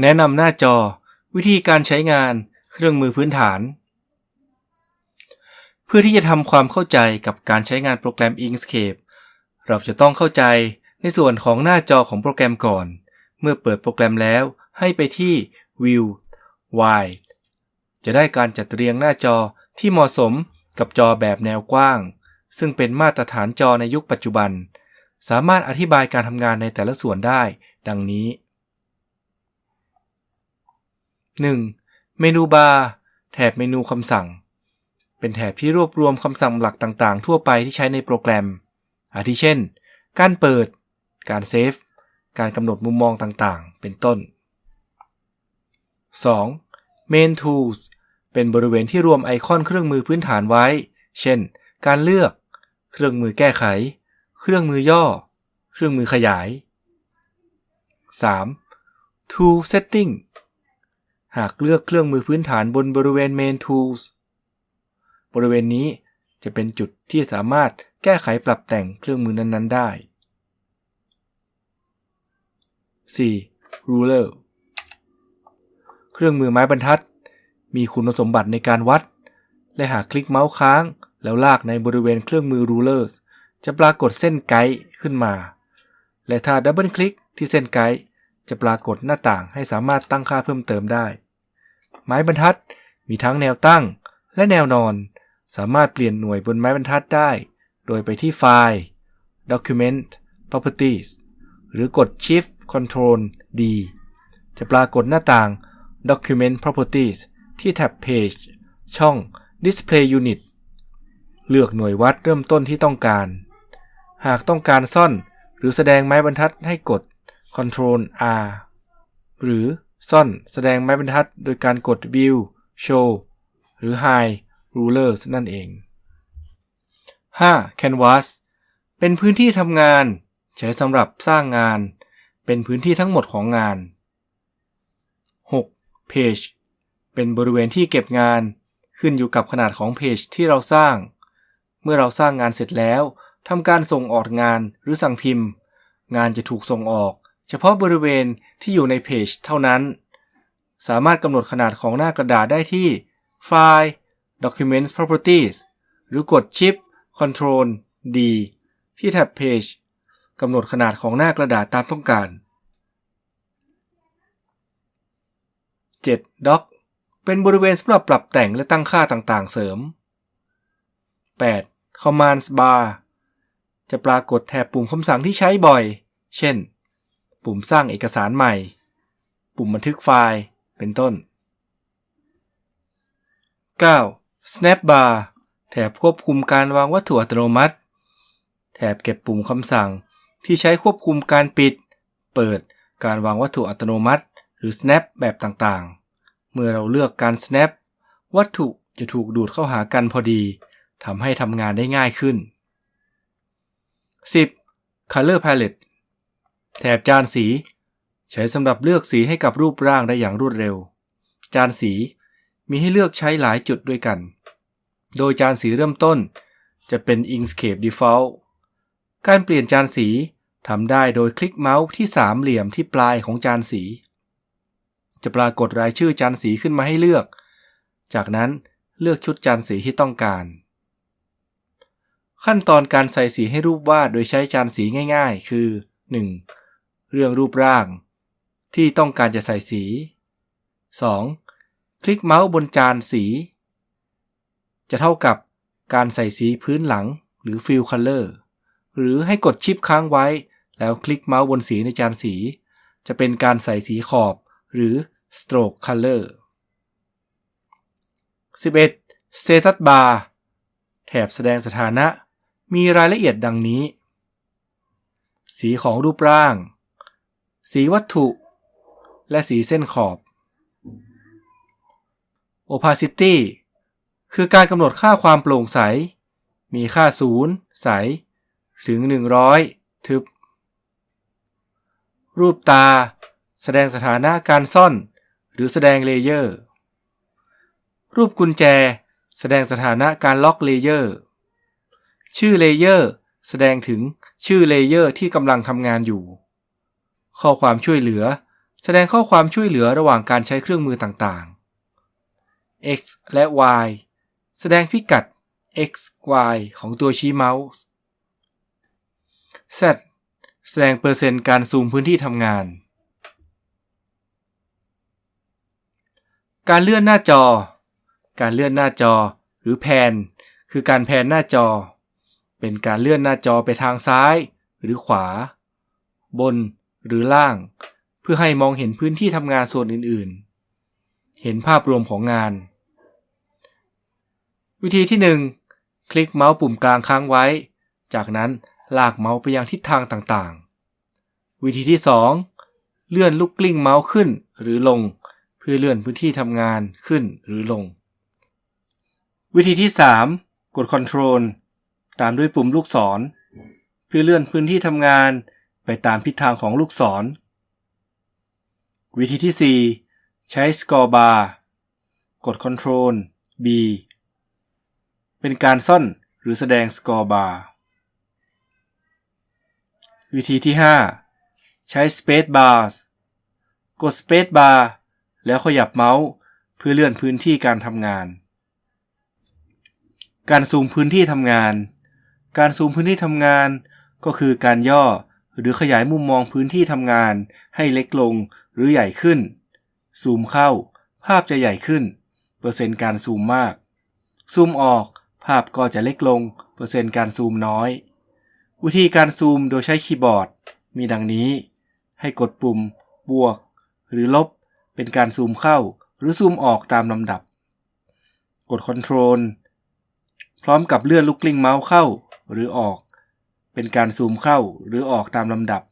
แนะนำหน้าจอ วิธีการใช้งาน เครื่องมือพื้นฐาน เพื่อที่จะทำความเข้าใจกับการใช้งานโปรแกรม Inkscape เราจะต้องเข้าใจในส่วนของหน้าจอของโปรแกรมก่อน เมื่อเปิดโปรแกรมแล้วให้ไปที่ View Wide จะได้การจัดเรียงหน้าจอที่เหมาะสมกับจอแบบแนวกว้าง ซึ่งเป็นมาตรฐานจอในยุคปัจจุบัน สามารถอธิบายการทำงานในแต่ละส่วนได้ ดังนี้ 1. Menu Bar แถบเมนูคำสั่ง เป็นแถบที่รวบรวมคำสั่งหลักต่างๆ ทั่วไปที่ใช้ในโปรแกรม อาทิเช่น การเปิด การ save การกำหนดมุมมองต่างๆ เป็นต้น 2. Main Tools เป็นบริเวณที่รวมไอคอนเครื่องมือพื้นฐานไว้ เช่น การเลือก เครื่องมือแก้ไข เครื่องมือย่อ เครื่องมือขยาย 3. Tool Setting หากเลือกเครื่องมือพื้นฐานบนบริเวณ Main Tools บริเวณนี้จะเป็นจุดที่สามารถแก้ไขปรับแต่งเครื่องมือนั้น ๆ ได้ 4. Ruler เครื่องมือไม้บรรทัด มีคุณสมบัติในการวัด และหากคลิกเมาส์ค้าง แล้วลากในบริเวณเครื่องมือ Rulers จะปรากฏเส้นไกด์ขึ้นมา และถ้าดับเบิลคลิกที่เส้นไกด์จะปรากฏหน้าต่างให้สามารถตั้งค่าเพิ่มเติมได้ ไม้บรรทัด มีทั้งแนวตั้งและแนวนอน สามารถเปลี่ยนหน่วยบนไม้บรรทัดได้ โดยไปที่ไฟล์ Document Properties หรือกด Shift Control D จะปรากฏหน้าต่าง Document Properties ที่แท็บ Page ช่อง Display Unit เลือกหน่วยวัดเริ่มต้นที่ต้องการ หากต้องการซ่อน หรือแสดงไม้บรรทัดให้กด Ctrl R หรือ ซ่อนแสดงไม้บรรทัดโดยการกด View Show หรือ Hide Rulers นั่นเอง 5. Canvas เป็นพื้นที่ทำงาน ใช้สำหรับสร้างงาน เป็นพื้นที่ทั้งหมดของงาน 6. Page เป็นบริเวณที่เก็บงาน ขึ้นอยู่กับขนาดของเพจที่เราสร้าง เมื่อเราสร้างงานเสร็จแล้วทำการส่งออกงานหรือสั่งพิมพ์ งานจะถูกส่งออก เฉพาะบริเวณที่อยู่ในเพจเท่านั้น สามารถกำหนดขนาดของหน้ากระดาษได้ที่ไฟล์ Documents Properties หรือกด Shift Ctrl D ที่แท็บ Page กำหนดขนาดของหน้ากระดาษตามต้องการ 7. Dock เป็นบริเวณสำหรับปรับแต่งและตั้งค่าต่างๆ เสริม 8. Commands Bar จะปรากฏแถบปุ่มคำสั่งที่ใช้บ่อย เช่น ปุ่มสร้างเอกสารใหม่ ปุ่มบันทึกไฟล์ เป็นต้น 9. Snap Bar แถบควบคุมการวางวัตถุอัตโนมัติ แถบเก็บปุ่มคำสั่งที่ใช้ควบคุมการปิด เปิด การวางวัตถุอัตโนมัติ หรือ snap แบบต่างๆ เมื่อเราเลือกการ snap วัตถุจะถูกดูดเข้าหากันพอดี ทำให้ทำงานได้ง่ายขึ้น 10. Color Palette แถบจานสี ใช้สำหรับเลือกสีให้กับรูปร่างได้อย่างรวดเร็ว จานสีมีให้เลือกใช้หลายจุดด้วยกัน โดยจานสีเริ่มต้น จะเป็น Inkscape Default การเปลี่ยนจานสีทำได้โดยคลิกเมาส์ที่สามเหลี่ยมที่ปลายของจานสี จะปรากฏรายชื่อจานสีขึ้นมาให้เลือก จากนั้นเลือกชุดจานสีที่ต้องการ ขั้นตอนการใส่สีให้รูปวาดโดยใช้จานสีง่าย ๆ คือ 1. เรื่องรูปร่าง ที่ต้องการจะใส่สี 2. คลิกเมาส์บนจานสี จะเท่ากับการใส่สีพื้นหลังหรือ Fill Color หรือให้กดชิปค้างไว้ แล้วคลิกเมาส์บนสีในจานสี จะเป็นการใส่สีขอบหรือ Stroke Color 11. Status Bar แถบแสดงสถานะ มีรายละเอียดดังนี้ สีของรูปร่าง สีวัตถุ และสีเส้นขอบ Opacity คือการกำหนดค่าความโปร่งใส มีค่าศูนย์ใส ถึง 100 ทึบ รูปตา แสดงสถานะการซ่อน หรือแสดง layer รูปกุญแจ แสดงสถานะการล็อก layer ชื่อ layer แสดงถึงชื่อ layer ที่กำลังทำงานอยู่ ข้อความช่วยเหลือ แสดงข้อความช่วยเหลือระหว่างการใช้เครื่องมือต่างๆ x และ y แสดงพิกัด x y ของตัวชี้เมาส์ z แสดงเปอร์เซ็นต์การซูมพื้นที่ทำงาน การเลื่อนหน้าจอ การเลื่อนหน้าจอ หรือแพน คือการแพนหน้าจอ เป็นการเลื่อนหน้าจอไปทางซ้าย หรือขวา บน หรือล่าง เพื่อให้มองเห็นพื้นที่ทำงานส่วนอื่นๆ เห็นภาพรวมของงาน วิธีที่ 1 คลิกเมาส์ปุ่มกลางค้างไว้ จากนั้นลากเมาส์ไปยังทิศทางต่างๆ วิธีที่ 2 เลื่อนลูกกลิ้งเมาส์ขึ้นหรือลง เพื่อเลื่อนพื้นที่ทำงานขึ้นหรือลง วิธีที่ 3 กด Ctrl ตามด้วยปุ่มลูกศร เพื่อเลื่อนพื้นที่ทำงาน ไปตามทิศทางของลูกศร วิธีที่ 4 ใช้ Scroll Bar กด Ctrl B เป็นการซ่อนหรือแสดง Scroll Bar วิธีที่ 5 ใช้ Space Bar กด Space Bar แล้วขยับเมาส์เพื่อเลื่อนพื้นที่การทำงาน การซูมพื้นที่ทำงาน การซูมพื้นที่ทำงาน ก็คือการย่อ หรือขยายมุมมองพื้นที่ทำงาน ให้เล็กลงหรือใหญ่ขึ้น ซูมเข้า ภาพจะใหญ่ขึ้น เปอร์เซ็นต์การซูมมาก ซูมออก ภาพก็จะเล็กลง เปอร์เซ็นต์การซูมน้อย วิธีการซูมโดยใช้คีย์บอร์ด มีดังนี้ ให้กดปุ่ม บวก หรือลบ เป็นการซูมเข้า หรือซูมออกตามลำดับ กด Ctrl พร้อมกับเลื่อนลูกกลิ้งเมาส์เข้าหรือออก เป็นการซูมเข้าหรือออกตามลำดับ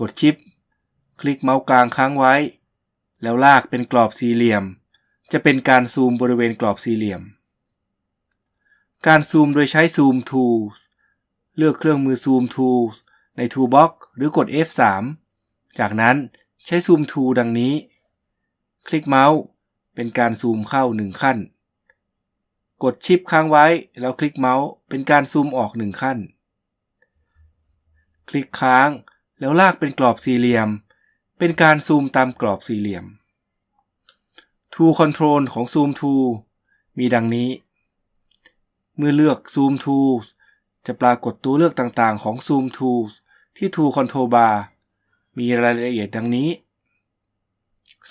กดชิป คลิกเมาส์กลางค้างไว้ แล้วลากเป็นกรอบสี่เหลี่ยม จะเป็นการซูมบริเวณกรอบสี่เหลี่ยม การซูมโดยใช้ซูม Tools เลือกเครื่องมือซูม Tools ใน Toolbox หรือกด F3 จากนั้นใช้ซูม Tool ดังนี้ คลิกเมาส์เป็นการซูมเข้า1ขั้น กดชิปค้างไว้แล้วคลิกเมาส์เป็นการซูมออก1ขั้น คลิกค้าง แล้วลากเป็นกรอบสี่เหลี่ยม เป็นการซูมตามกรอบสี่เหลี่ยม Tool Control ของ Zoom Tool มีดังนี้ เมื่อเลือก Zoom Tools จะปรากฏตัวเลือกต่างๆของ Zoom Tools ที่ Tool Control Bar มีรายละเอียดดังนี้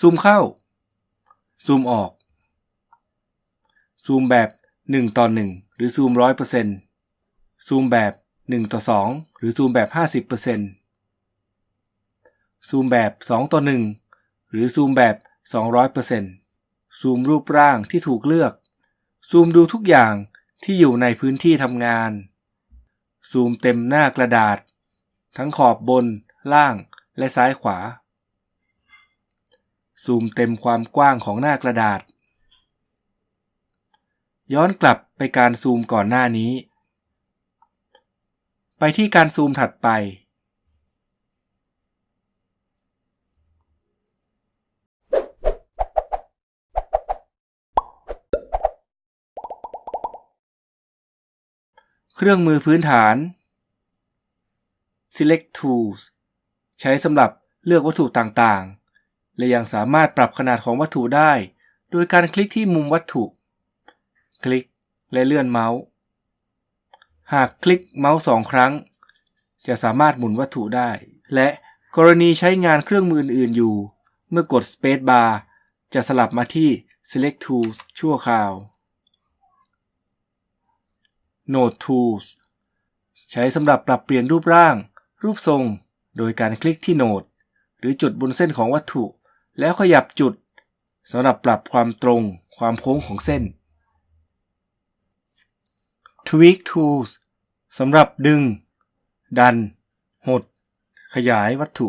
ซูมเข้า ซูมออก ซูมแบบ 1 ต่อ 1 หรือซูม 100%ซูมแบบ 1 ต่อ 2 หรือซูมแบบ 50%ซูมแบบ 2 ต่อ 1 หรือซูมแบบ 200%ซูมรูปร่างที่ถูกเลือก ซูมดูทุกอย่างที่อยู่ในพื้นที่ทำงาน ซูมเต็มหน้ากระดาษ ทั้งขอบบน ล่าง และซ้ายขวา ซูมเต็มความกว้างของหน้ากระดาษ ย้อนกลับไปการซูมก่อนหน้านี้ ไปที่การซูมถัดไป เครื่องมือพื้นฐาน Select Tools ใช้สำหรับเลือกวัตถุต่างๆ และยังสามารถปรับขนาดของวัตถุได้ โดยการคลิกที่มุมวัตถุ คลิกและเลื่อนเมาส์ หากคลิกเมาส์สองครั้ง จะสามารถหมุนวัตถุได้ และกรณีใช้งานเครื่องมืออื่น ๆ อยู่ เมื่อกด Space Bar จะสลับมาที่ Select Tools ชั่วคราว Node Tools ใช้สำหรับปรับเปลี่ยนรูปร่าง รูปทรง โดยการคลิกที่โนด หรือจุดบนเส้นของวัตถุ แล้วขยับจุดสำหรับปรับความตรง ความโค้งของเส้น Tweak Tools สำหรับดึง ดัน หด ขยายวัตถุ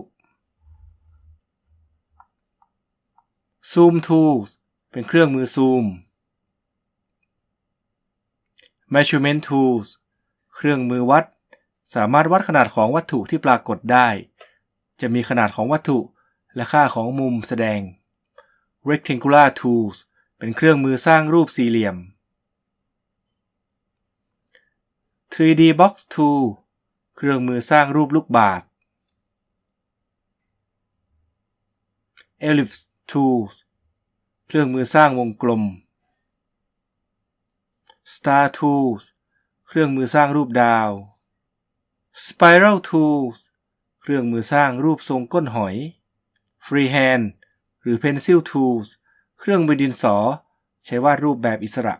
Zoom Tools เป็นเครื่องมือซูม Measurement Tools เครื่องมือวัด สามารถวัดขนาดของวัตถุที่ปรากฏได้ จะมีขนาดของวัตถุและค่าของมุมแสดง Rectangular Tools เป็นเครื่องมือสร้างรูปสี่เหลี่ยม 3D Box Tool เครื่องมือสร้างรูปลูกบาศก์ Ellipse Tools เครื่องมือสร้างวงกลม Star Tools เครื่องมือสร้างรูปดาว Spiral Tools เครื่องมือสร้างรูปทรงก้นหอย Freehand หรือ Pencil Tools เครื่องมือดินสอ ใช้วาดรูปแบบอิสระ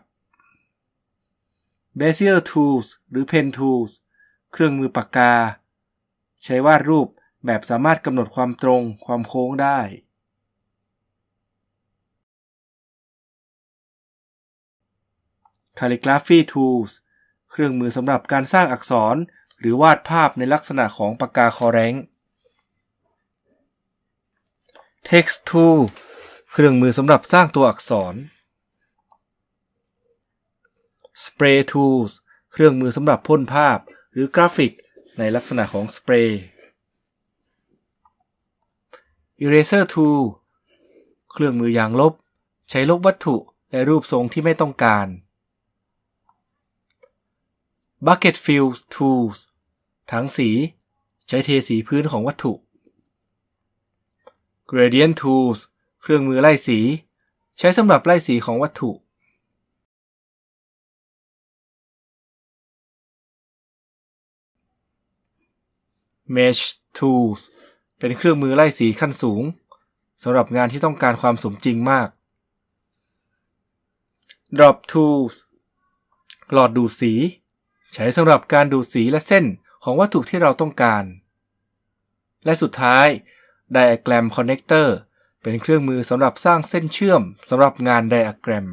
Bezier Tools หรือ Pen Tools เครื่องมือปากกา ใช้วาดรูปแบบสามารถกำหนดความตรงความโค้งได้ Calligraphy Tools เครื่องมือสำหรับการสร้างอักษรหรือวาดภาพในลักษณะของปากกาคอแรง Text Tool เครื่องมือสำหรับสร้างตัวอักษร Spray Tools เครื่องมือสำหรับพ่นภาพหรือกราฟิกในลักษณะของสเปรย์ Eraser Tool เครื่องมือยางลบ ใช้ลบวัตถุและรูปทรงที่ไม่ต้องการ Bucket Fill Tools ถังสี ใช้เทสีพื้นของวัตถุ Gradient Tools เครื่องมือไล่สี ใช้สำหรับไล่สีของวัตถุ Mesh Tools เป็นเครื่องมือไล่สีขั้นสูงสำหรับงานที่ต้องการความสมจริงมาก Drop Tools หลอดดูดสี ใช้สำหรับการดูดสีและเส้นของวัตถุที่เราต้องการ และสุดท้าย Diagram Connector เป็นเครื่องมือสำหรับสร้างเส้นเชื่อมสำหรับงานไดอะแกรม